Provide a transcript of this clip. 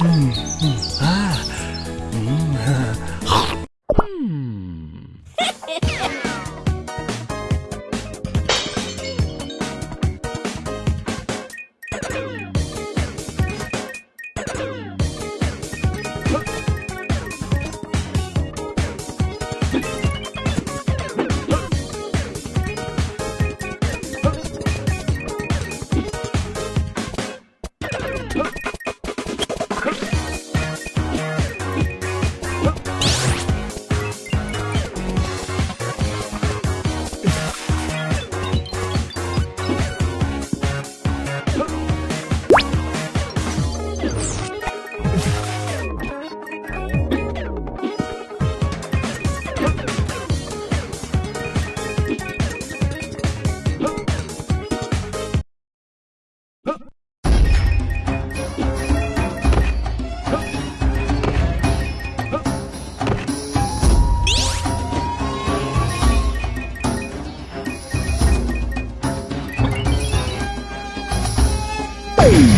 嗯嗯啊，嗯 Woo!